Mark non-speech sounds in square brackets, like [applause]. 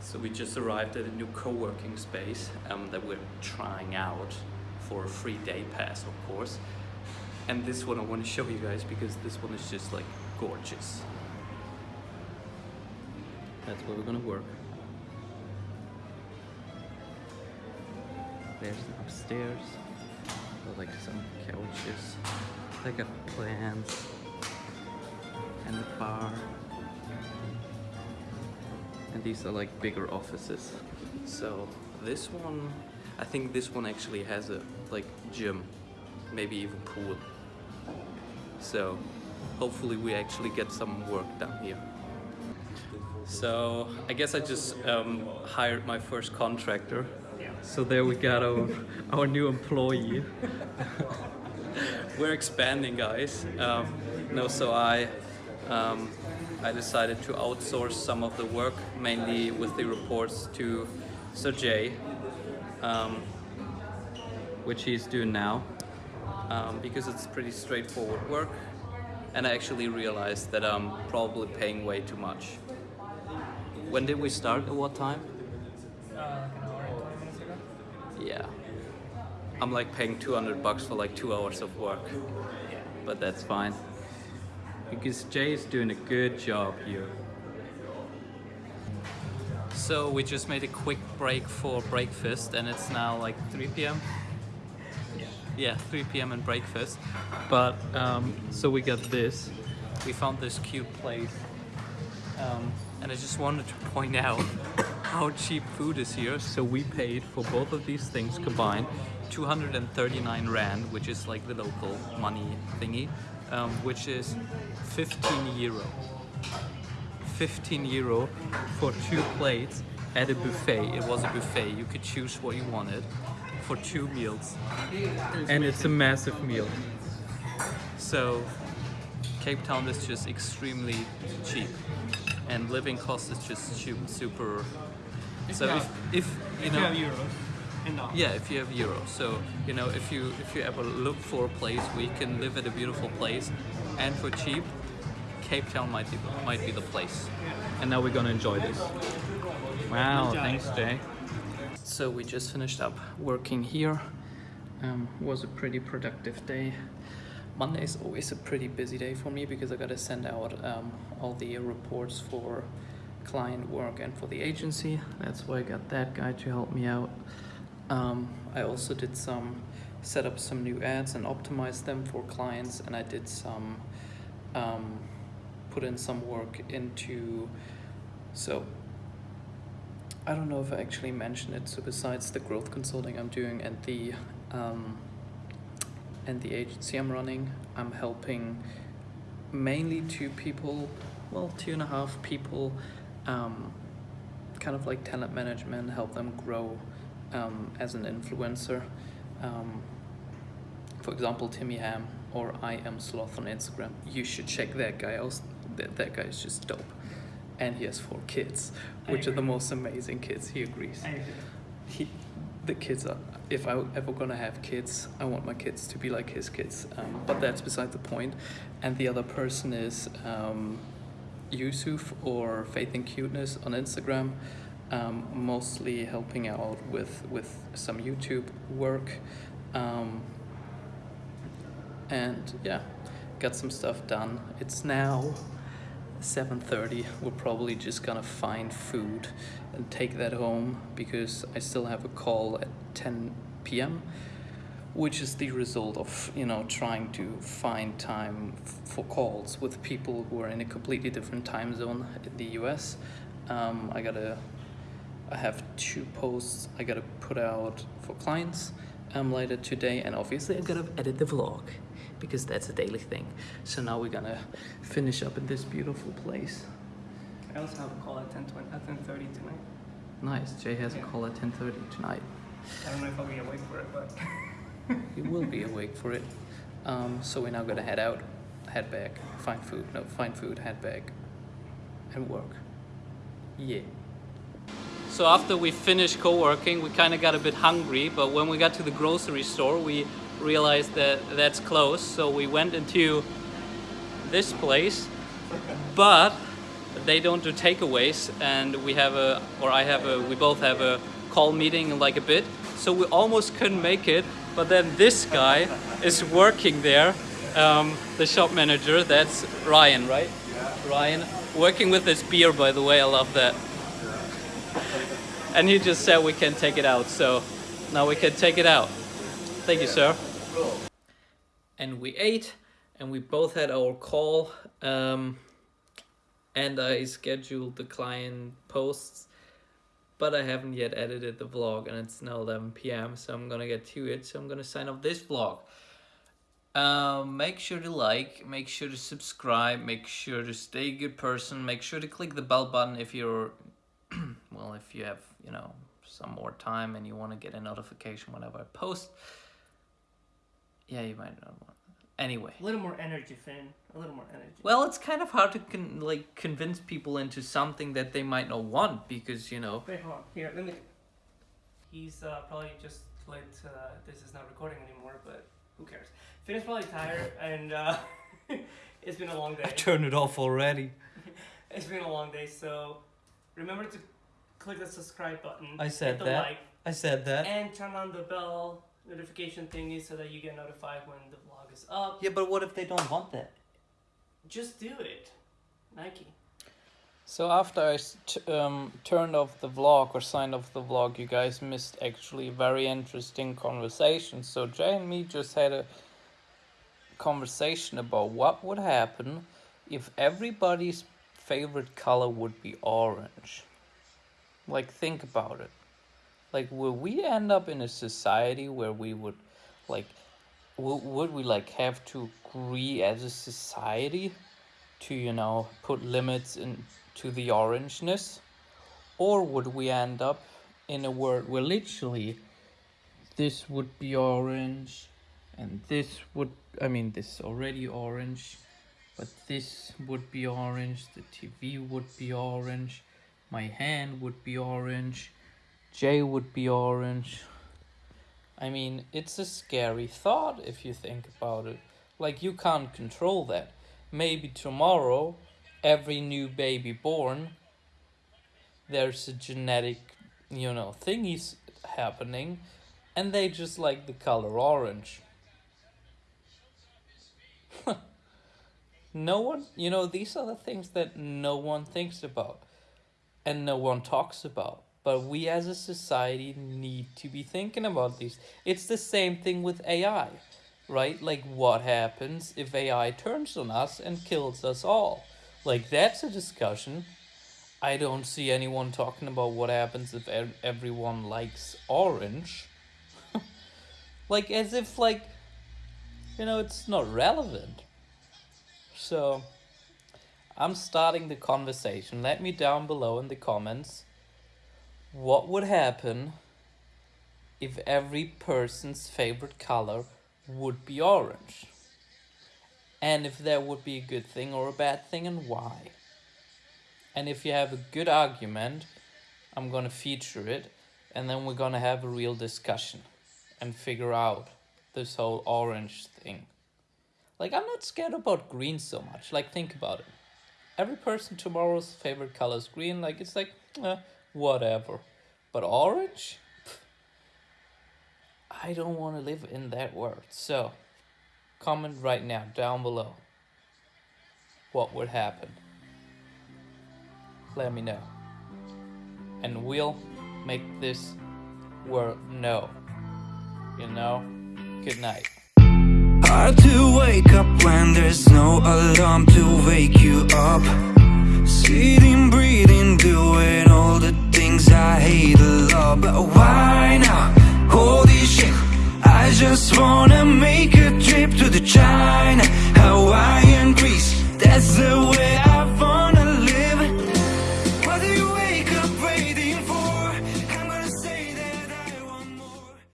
So we just arrived at a new co-working space um, that we're trying out for a free day pass, of course. And this one I want to show you guys because this one is just like gorgeous. That's where we're gonna work. There's the upstairs. Got, like some couches. They got plants and a bar. And these are like bigger offices. So this one, I think this one actually has a like gym, maybe even pool. So hopefully we actually get some work done here. So I guess I just um, hired my first contractor. So there we got our, our new employee. [laughs] We're expanding guys. Um, no, so I, um, I decided to outsource some of the work, mainly with the reports to Sergey, um, which he's doing now, um, because it's pretty straightforward work. And I actually realized that I'm probably paying way too much. When did we start? At what time? Uh, like an hour and 20 minutes ago. Yeah. I'm like paying 200 bucks for like two hours of work. But that's fine. Because Jay is doing a good job here. So we just made a quick break for breakfast and it's now like 3 p.m. Yeah. Yeah, 3 p.m. and breakfast. But um, so we got this. We found this cute place. Um, and I just wanted to point out [laughs] how cheap food is here. So we paid for both of these things combined 239 rand, which is like the local money thingy, um, which is 15 euro. 15 euro for two plates at a buffet. It was a buffet. You could choose what you wanted for two meals. And it's a massive meal. So Cape Town is just extremely cheap and living cost is just su- super so if, if you If know you have euros yeah if you have euros so you know if you if you ever look for a place where you can live at a beautiful place. And for cheap Cape Town might be might be the place. And now we're gonna enjoy this. Wow thanks Jay. So we just finished up working here. Um, was a pretty productive day. Monday is always a pretty busy day for me because I gotta send out um, all the reports for client work and for the agency. That's why I got that guy to help me out. Um, I also did some, set up some new ads and optimize them for clients and I did some, um, put in some work into, so I don't know if I actually mentioned it. So besides the growth consulting I'm doing and the um, and the agency I'm running, I'm helping mainly two people, well, two and a half people, um, kind of like talent management, help them grow um, as an influencer. Um, for example, Timmy Ham or I Am Sloth on Instagram. You should check that guy out. That, that guy is just dope. And he has four kids, which are the most amazing kids. He agrees he, the kids are if i ever gonna have kids i want my kids to be like his kids um, but that's beside the point. and the other person is um, yusuf or faith and cuteness on instagram um, mostly helping out with with some youtube work. Um, and yeah got some stuff done. It's now 7.30 we're probably just gonna find food and take that home because I still have a call at 10 p.m. which is the result of you know trying to find time for calls with people who are in a completely different time zone in the US um, I gotta I have two posts I gotta put out for clients um, later today and obviously I gotta edit the vlog because that's a daily thing. So now we're gonna finish up in this beautiful place. I also have a call at 10, 20, at 10.30 tonight. nice Jay has a call at 10:30 tonight. I don't know if I'll be awake for it, but [laughs] he will be awake for it. Um, so we're now gonna head out head back find food no find food head back and work. Yeah so after we finished co-working we kind of got a bit hungry but when we got to the grocery store we realized that that's closed so we went into this place but they don't do takeaways, and we have a, or I have a, we both have a call meeting in like a bit. So we almost couldn't make it, but then this guy is working there, um, the shop manager. That's Ryan, right? Yeah. Ryan, working with this beer, by the way. I love that. And he just said we can take it out, so now we can take it out. Thank you, sir. And we ate, and we both had our call. Um, and I scheduled the client posts, but I haven't yet edited the vlog, and it's now 11 p.m. So I'm gonna get to it. So I'm gonna sign off this vlog. Um, make sure to like, make sure to subscribe, make sure to stay a good person, make sure to click the bell button if you're, well, if you have, you know, some more time and you want to get a notification whenever I post. Yeah, you might not want. Anyway. A little more energy, Finn. A little more energy. Well, it's kind of hard to con- like convince people into something that they might not want because you know. Wait, hold on. Here, let me. He's uh, probably just let uh, this is not recording anymore, but who cares? Finn is probably tired, [laughs] and uh, [laughs] it's been a long day. I turned it off already. [laughs] It's been a long day, so remember to click the subscribe button. I said hit the that. like, I said that. and turn on the bell notification thingy so that you get notified when the vlog is up. Yeah, but what if they don't want that? Just do it, Nike. So after I s- t- um, turned off the vlog or signed off the vlog, you guys missed actually a very interesting conversation. So Jay and me just had a conversation about what would happen if everybody's favorite color would be orange. Like think about it. Like will we end up in a society where we would like would we like have to agree as a society to you know put limits in to the orangeness or would we end up in a world where literally this would be orange and this would i mean this is already orange but this would be orange the tv would be orange my hand would be orange. Jay would be orange. I mean it's a scary thought if you think about it. Like you can't control that. Maybe tomorrow every new baby born there's a genetic you know thingies happening and they just like the color orange. [laughs] No one you know these are the things that no one thinks about and no one talks about. But we as a society need to be thinking about these it's the same thing with ai right? Like what happens if ai turns on us and kills us all? Like that's a discussion. I don't see anyone talking about what happens if ev- everyone likes orange. [laughs] Like as if like you know it's not relevant. So i'm starting the conversation. Let me down below in the comments. What would happen if every person's favorite color would be orange? And if that would be a good thing or a bad thing and why? And if you have a good argument i'm to feature it and then we're to have a real discussion and figure out this whole orange thing. Like i'm not scared about green so much. Like think about it every person tomorrow's favorite color is green like it's like eh, whatever. But orange? I don't want to live in that world. So comment right now down below what would happen. Let me know. And we'll make this world know. You know? Good night Hard to wake up when there's no alarm to wake you up. Sitting, breathing, doing all the things I hate a lot. But why now? Holy shit. I just wanna make a trip to the China,